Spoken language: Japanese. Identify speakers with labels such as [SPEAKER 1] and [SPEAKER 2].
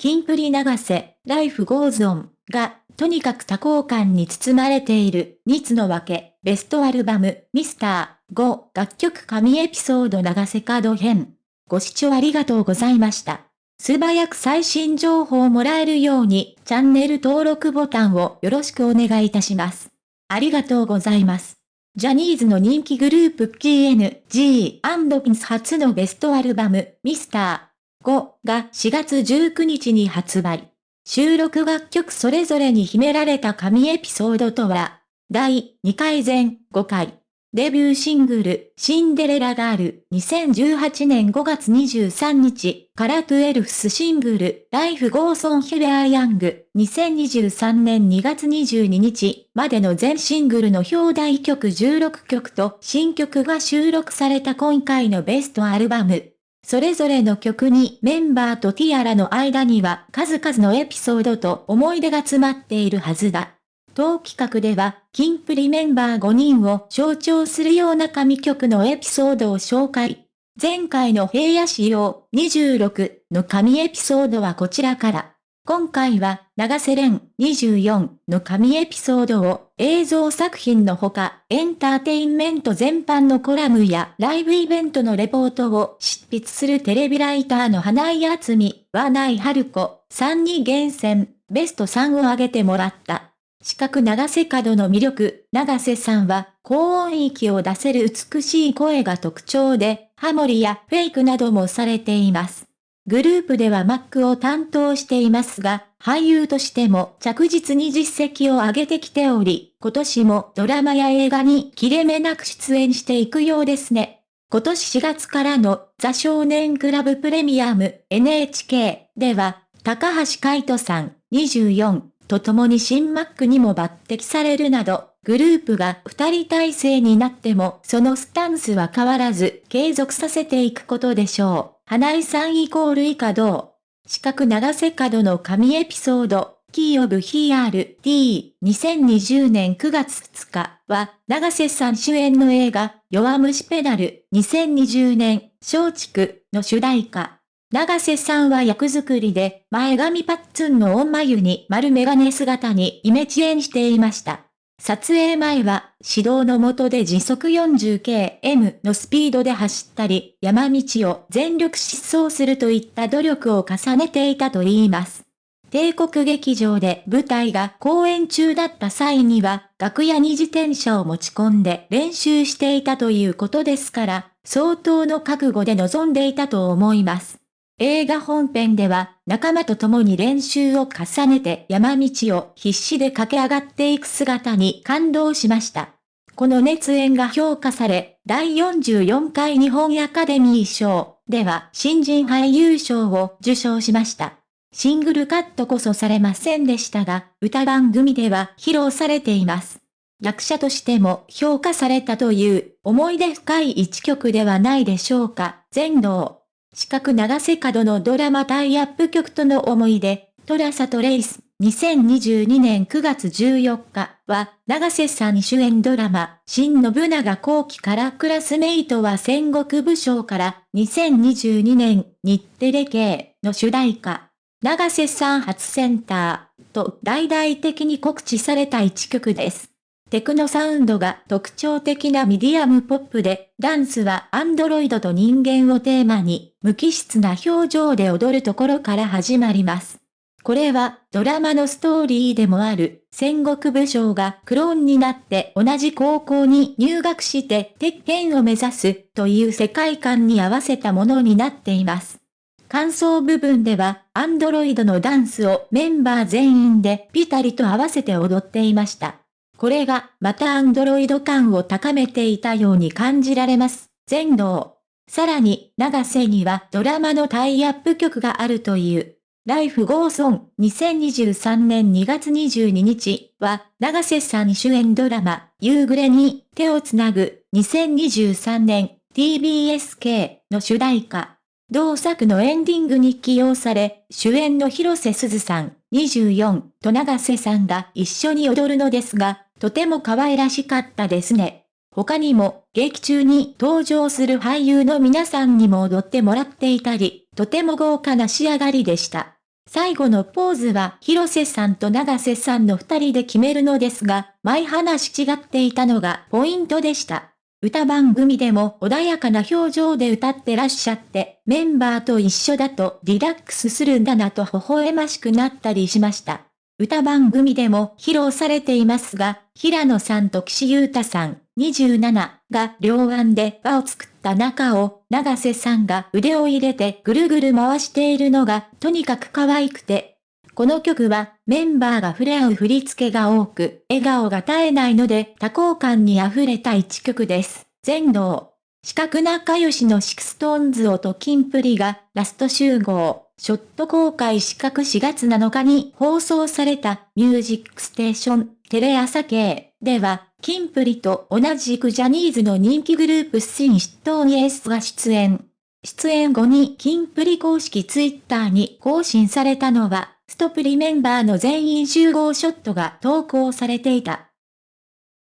[SPEAKER 1] キンプリ永瀬、 Life goes on が、とにかく多幸感に包まれている、2つのわけ、ベストアルバム、ミスター、5、楽曲神エピソード永瀬廉編。ご視聴ありがとうございました。素早く最新情報をもらえるように、チャンネル登録ボタンをよろしくお願いいたします。ありがとうございます。ジャニーズの人気グループ King & Prince 初のベストアルバム、ミスター。5が4月19日に発売。収録楽曲それぞれに秘められた神エピソードとは、第2回前5回。デビューシングル、シンデレラガール、2018年5月23日。から12スシングル、ライフゴーソンヒベアヤング、2023年2月22日。までの全シングルの表題曲16曲と新曲が収録された今回のベストアルバム、それぞれの曲にメンバーとティアラの間には数々のエピソードと思い出が詰まっているはずだ。当企画では、キンプリメンバー5人を象徴するような神曲のエピソードを紹介。前回の平野仕様26の神エピソードはこちらから。今回は、長瀬廉24の神エピソードを映像作品のほか、エンターテインメント全般のコラムやライブイベントのレポートを執筆するテレビライターの花井厚美、和内春子さんに厳選、ベスト3を挙げてもらった。四角長瀬角の魅力、長瀬さんは高音域を出せる美しい声が特徴で、ハモリやフェイクなどもされています。グループではマックを担当していますが、俳優としても着実に実績を上げてきており、今年もドラマや映画に切れ目なく出演していくようですね。今年4月からのザ少年クラブプレミアム NHK では、高橋海人さん24と共に新マックにも抜擢されるなど、グループが二人体制になってもそのスタンスは変わらず継続させていくことでしょう。花井さんイコール以下同。四角長瀬角の神エピソード、キーオブヒーアール D、2020年9月2日は、長瀬さん主演の映画、弱虫ペダル、2020年、松竹の主題歌。長瀬さんは役作りで、前髪パッツンのオン眉に丸メガネ姿にイメチェンしていました。撮影前は、指導の下で時速 40km のスピードで走ったり、山道を全力疾走するといった努力を重ねていたと言います。帝国劇場で舞台が公演中だった際には、楽屋に自転車を持ち込んで練習していたということですから、相当の覚悟で臨んでいたと思います。映画本編では仲間と共に練習を重ねて山道を必死で駆け上がっていく姿に感動しました。この熱演が評価され、第44回日本アカデミー賞では新人俳優賞を受賞しました。シングルカットこそされませんでしたが、歌番組では披露されています。役者としても評価されたという思い出深い一曲ではないでしょうか、全能。四角長瀬角のドラマタイアップ曲との思い出、トラサとレイス、2022年9月14日は、長瀬さん主演ドラマ、新信長後期からクラスメイトは戦国武将から、2022年日テレ系の主題歌、長瀬さん初センターと大々的に告知された一曲です。テクノサウンドが特徴的なミディアムポップで、ダンスはアンドロイドと人間をテーマに、無機質な表情で踊るところから始まります。これはドラマのストーリーでもある戦国武将がクローンになって同じ高校に入学して鉄拳を目指すという世界観に合わせたものになっています。感想部分ではアンドロイドのダンスをメンバー全員でピタリと合わせて踊っていました。これが、またアンドロイド感を高めていたように感じられます。全能。さらに、長瀬にはドラマのタイアップ曲があるという。ライフゴーソン2023年2月22日は、長瀬さん主演ドラマ、夕暮れに手をつなぐ2023年 TBSK の主題歌。同作のエンディングに起用され、主演の広瀬すずさん24と長瀬さんが一緒に踊るのですが、とても可愛らしかったですね。他にも、劇中に登場する俳優の皆さんにも踊ってもらっていたり、とても豪華な仕上がりでした。最後のポーズは広瀬さんと長瀬さんの二人で決めるのですが、前話違っていたのがポイントでした。歌番組でも穏やかな表情で歌ってらっしゃって、メンバーと一緒だとリラックスするんだなと微笑ましくなったりしました。歌番組でも披露されていますが、平野さんと岸優太さん、27が両腕で輪を作った中を、長瀬さんが腕を入れてぐるぐる回しているのが、とにかく可愛くて、この曲はメンバーが触れ合う振り付けが多く、笑顔が絶えないので多幸感に溢れた一曲です。全能。四角仲良しのシクストーンズをとキンプリがラスト集合。ショット公開四角4月7日に放送されたミュージックステーションテレ朝系では、キンプリと同じくジャニーズの人気グループスシンシットーンエスが出演。出演後にキンプリ公式ツイッターに更新されたのは、ストプリメンバーの全員集合ショットが投稿されていた。